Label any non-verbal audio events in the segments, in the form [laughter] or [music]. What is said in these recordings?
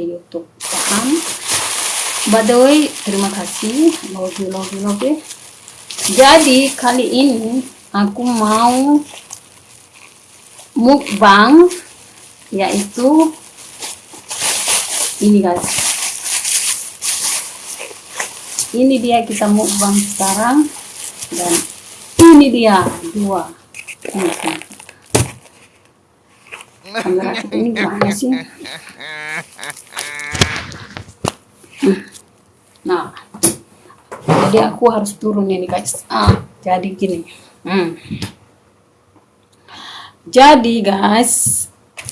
ke YouTube paham by the way terima kasih. Love you love you love you jadi kali ini aku mau mukbang yaitu ini guys. Ini dia kita mukbang sekarang. Dan ini dia dua. Ini, kamera ini gimana sih [laughs] Hmm. nah jadi aku harus turun ini guys. Ah jadi gini. Hmm. jadi guys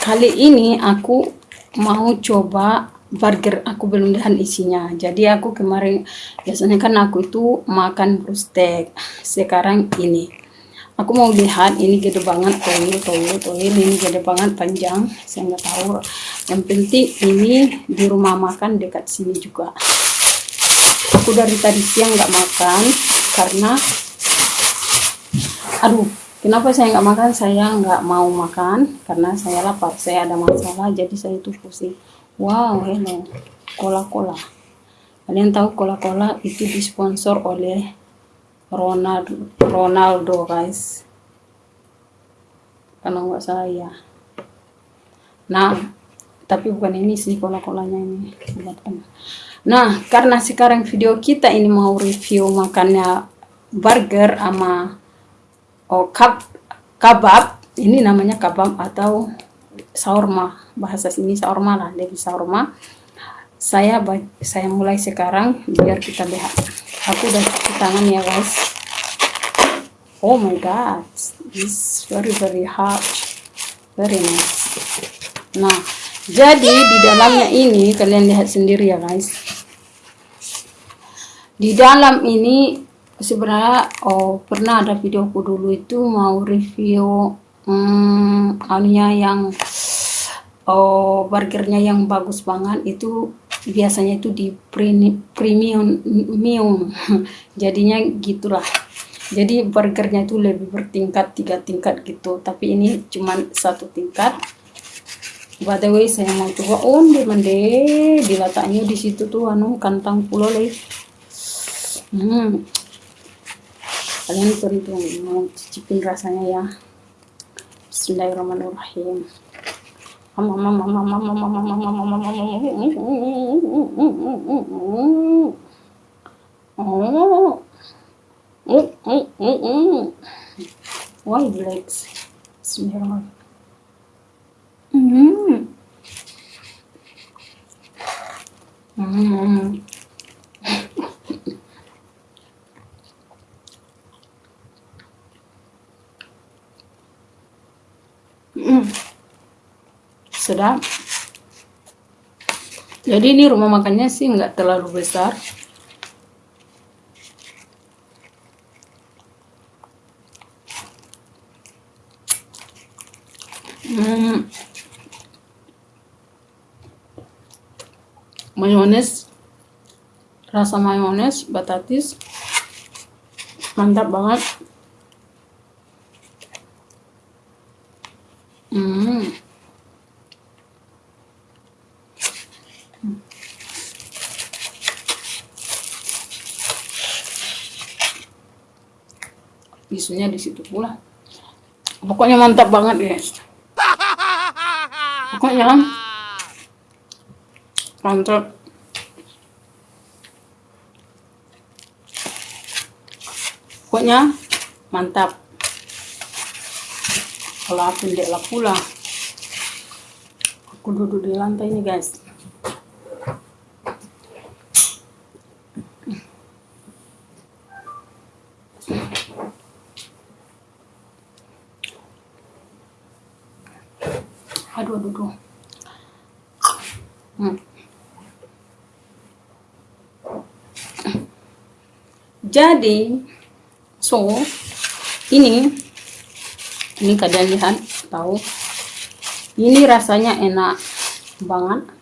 kali ini aku mau coba burger. Aku belum lihat isinya. Jadi aku kemarin biasanya kan aku itu makan steak. Sekarang ini. Aku mau lihat ini gede banget toil toil toil ini gede banget panjang. Saya nggak tahu. Yang penting ini di rumah makan dekat sini juga aku dari tadi siang nggak makan karena aduh kenapa saya nggak makan saya nggak mau makan karena saya lapar saya ada masalah jadi saya itu pusing Wow, hello. Cola-Cola. Kalian tahu Cola-Cola itu disponsor oleh Ronaldo, Ronaldo guys. Kalau nggak salah ya. Nah, tapi bukan ini sih Cola-Colanya ini. Nah, karena sekarang video kita ini mau review makannya burger sama oh, kab, kabab. Ini namanya kabab atau saurma bahasa sini saurma lah dari saurma saya saya mulai sekarang biar kita lihat. Aku udah cuci tangan ya guys. Oh my god this very very hot. Very nice. Nah jadi di dalamnya ini kalian lihat sendiri ya guys di dalam ini sebenarnya oh pernah ada videoku dulu itu mau review hmm, yang oh burgernya yang bagus banget itu biasanya itu di premium premium. [laughs] Jadinya gitulah. Jadi burgernya itu lebih bertingkat tiga tingkat gitu. Tapi ini cuma satu tingkat. By the way saya mau coba. On oh, mande diletaknya di situ tuh anu kantang pulau leh hmm. kalian tentu mau cicipin rasanya ya Bismillahirrahmanirrahim. Why legs? Bismillahirrahmanirrahim. Hmm. Hmm. Hmm. Sedap. Jadi ini rumah makannya sih nggak terlalu besar. Hmm. Mayones, rasa mayones, batatis, mantap banget. Hmm. Isunya di situ pula. Pokoknya mantap banget guys. Pokoknya mantap. Pokoknya mantap kalau aku tidak pula aku duduk di lantai ini guys aduh aduh, aduh. Hmm. jadi so ini ini kalian lihat tahu ini rasanya enak banget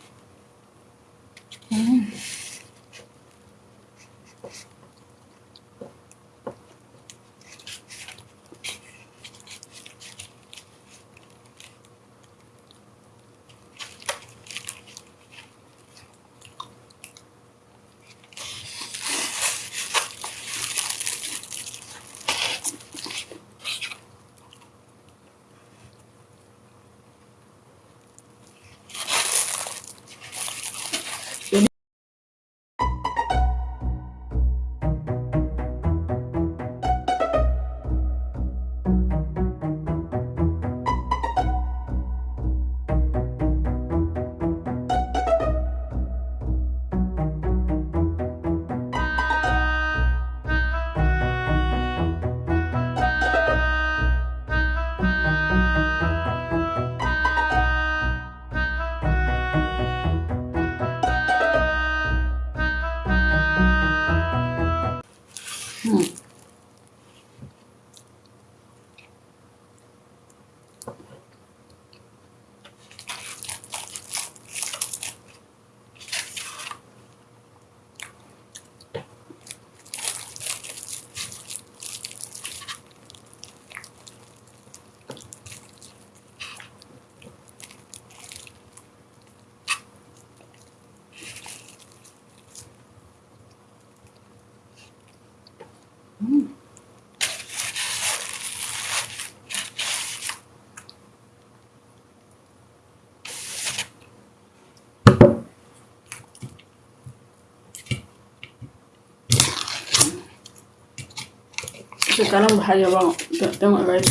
sekarang bahaya banget. Tengok guys.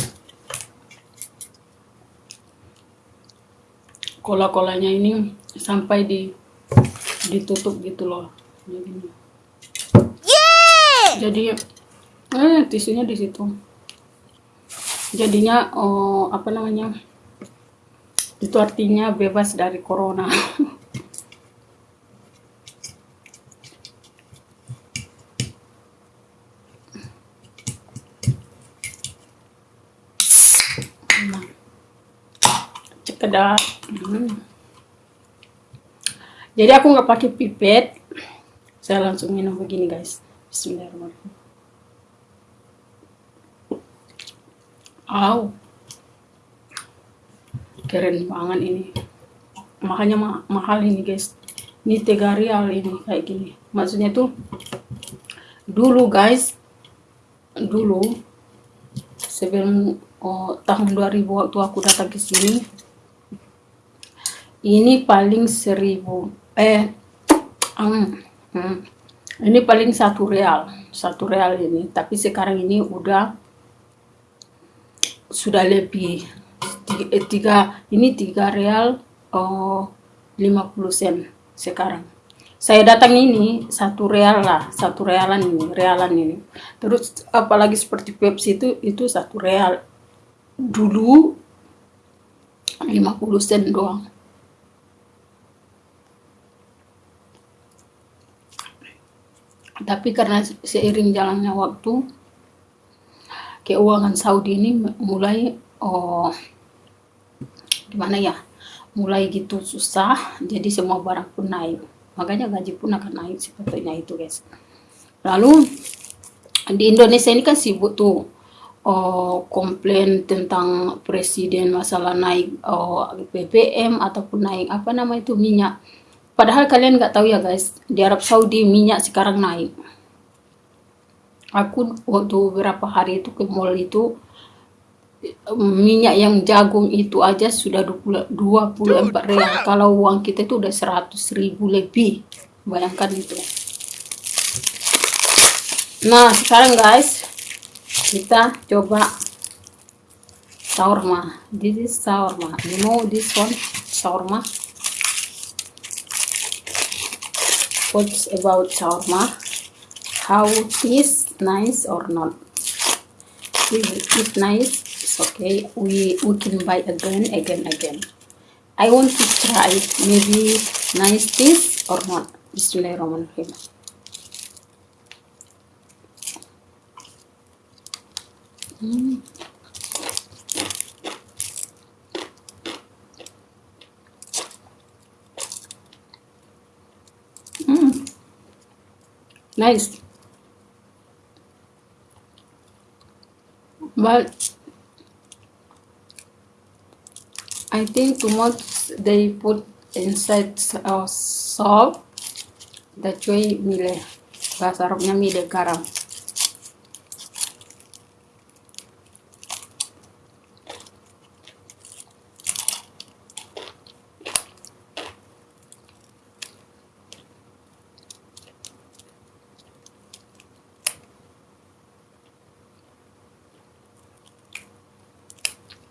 Kola-kolanya ini sampai di ditutup gitu loh. Jadi jadi eh tisunya di situ. Jadinya oh apa namanya? Itu artinya bebas dari corona [laughs] cekedak hmm. jadi aku nggak pakai pipet. Saya langsung minum begini guys. Bismillahirrahmanirrahim. Wow keren banget ini. Makanya ma mahal ini guys. Ini tiga real ini kayak gini. Maksudnya tuh dulu guys dulu sebelum oh, tahun 2000 waktu aku datang ke sini ini paling seribu eh um, um, ini paling satu real satu real ini. Tapi sekarang ini udah sudah lebih. Tiga, eh, tiga ini tiga real oh 50 sen sekarang. Saya datang ini satu real lah satu realan ini realan ini. Terus apalagi seperti Pepsi itu itu satu real. Dulu 50 sen doang Tapi karena seiring jalannya waktu, keuangan Saudi ini mulai oh gimana ya, mulai gitu susah, jadi semua barang pun naik. Makanya gaji pun akan naik sepertinya itu guys. Lalu di Indonesia ini kan sibuk tuh oh, komplain tentang presiden masalah naik oh, BBM ataupun naik apa nama itu minyak Padahal kalian nggak tahu ya guys, di Arab Saudi minyak sekarang naik. Aku waktu beberapa hari itu ke mall itu minyak yang jagung itu aja sudah 24 rial. Kalau uang kita itu udah 100 ribu lebih. Bayangkan itu. Nah, sekarang guys, kita coba shawarma. This is shawarma. You know this one? Shawarma. What's about shawarma how is nice or not. If it's nice? It's okay. We we can buy again again again. I want to try maybe nice this or not. Bismillahirrahmanirrahim mm. Nice. But I think too much they put inside uh, salt that's why mile bahasa Arabnya mile garam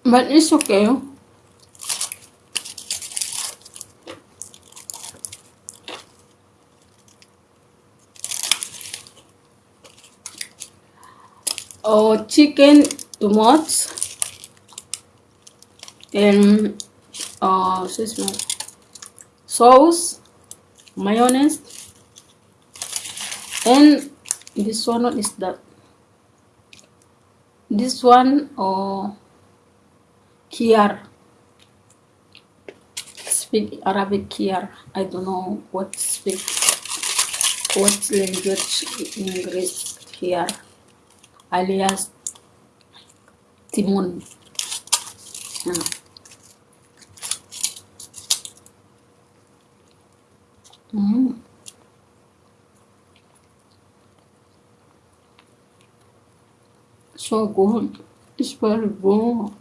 But it's okay. Oh, chicken tomatoes and uh, sauce, mayonnaise, and this one is that this one or Kiar. Speak Arabic Kiar. I don't know what speak what language English here alias Timun. Hmm. Mm. So good. It's very good.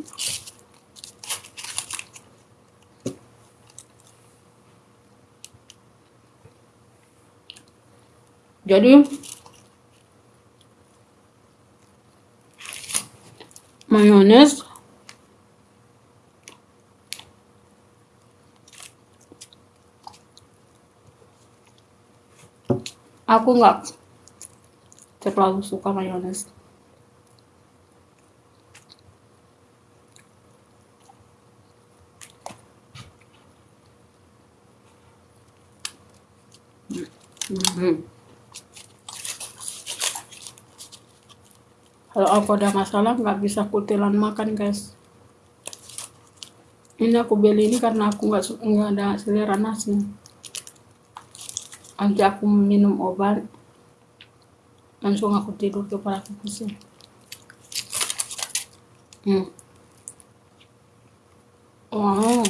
Jadi mayones aku nggak terlalu suka mayones Kalau ada masalah nggak bisa kutilan makan guys. Ini aku beli ini karena aku nggak nggak ada selera nasi. Aja aku minum obat, langsung aku tidur kepala aku pusing. Hmm. Wow.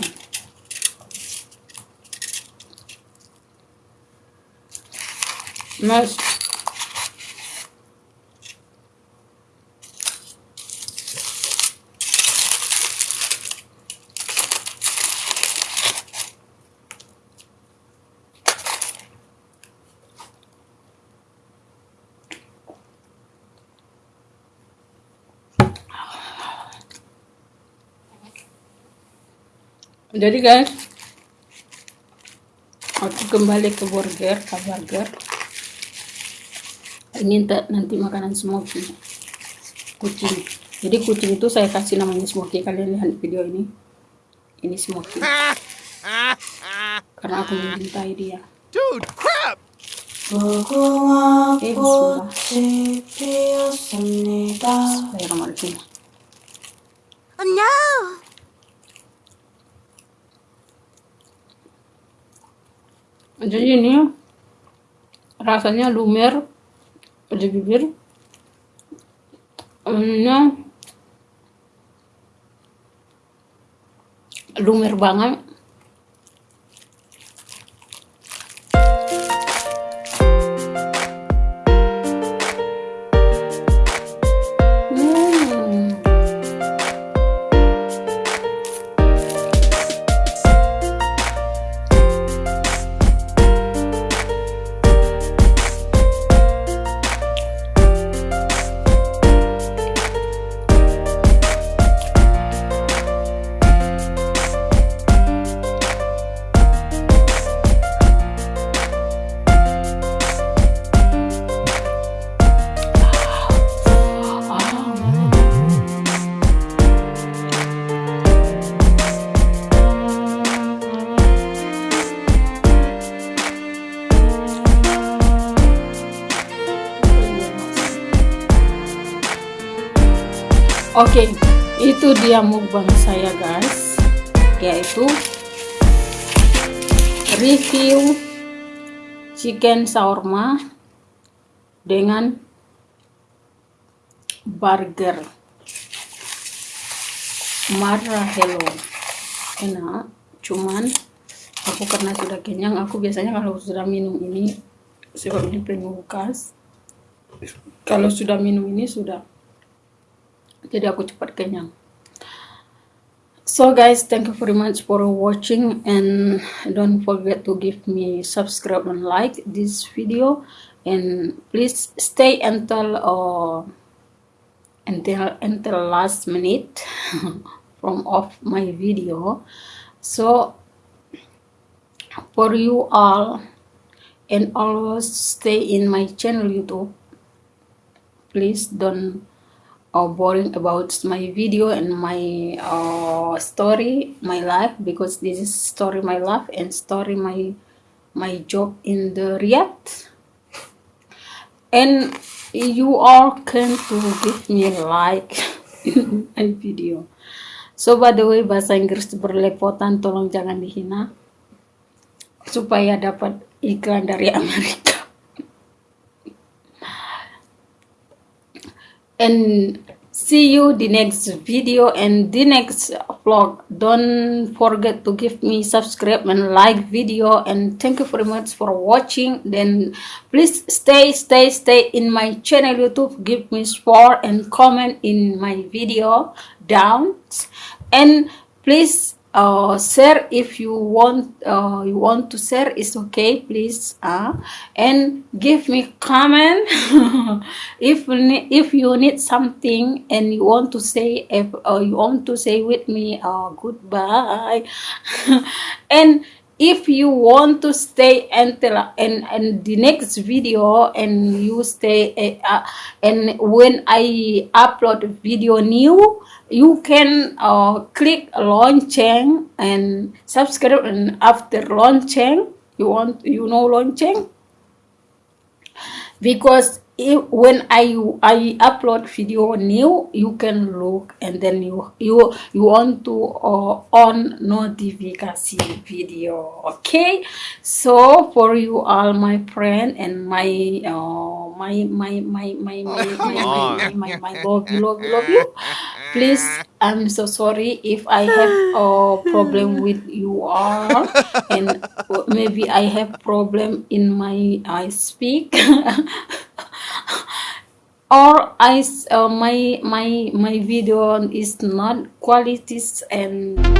Mas Jadi guys, aku kembali ke burger, ke burger. Ini nanti makanan smoky kucing. Jadi kucing itu saya kasih namanya smoky. Kalian lihat video ini. Ini smoky. Karena aku mencintai dia. Dude crap! Eh Bismillahirrahmanirrahim oh no jadi ini rasanya lumer pada bibir. Ini lumer banget Oke, okay, itu dia mukbang saya guys, yaitu review chicken shawarma dengan burger. Marah hello. Enak cuman aku karena sudah kenyang aku biasanya kalau sudah minum ini sebab ini penyukas kalau sudah minum ini sudah jadi aku cepat kenyang. So guys thank you very much for watching and don't forget to give me subscribe and like this video. And please stay until uh, until until last minute [laughs] from off my video. So for you all and always stay in my channel youtube. Please don't uh, boring about my video and my uh, story my life because this is story my life and story my my job in the Riyadh. And you all can to give me like [laughs] my video. So by the way bahasa Inggris berlepotan tolong jangan dihina supaya dapat iklan dari Amerika and see you the next video and the next vlog. Don't forget to give me subscribe and like video and thank you very much for watching. Then please stay stay stay in my channel youtube. Give me support and comment in my video down. And please uh, share if you want uh, you want to share it's okay please uh, and give me comment. [laughs] If if you need something and you want to say if uh, you want to say with me uh, goodbye. [laughs] And if you want to stay until and and the next video and you stay uh, and when i upload video new you can uh, click launching and subscribe and after launching you want you know launching because if, when I I upload video new, you can look and then you you you want to uh, on notification video. Okay, so for you all my friend and my uh, my my my my my my [laughs] my, my, my, my love you love you love you. Please, I'm so sorry if I have a problem [laughs] with you all and maybe I have problem in my I speak. [laughs] or I uh, my my my video is not qualities and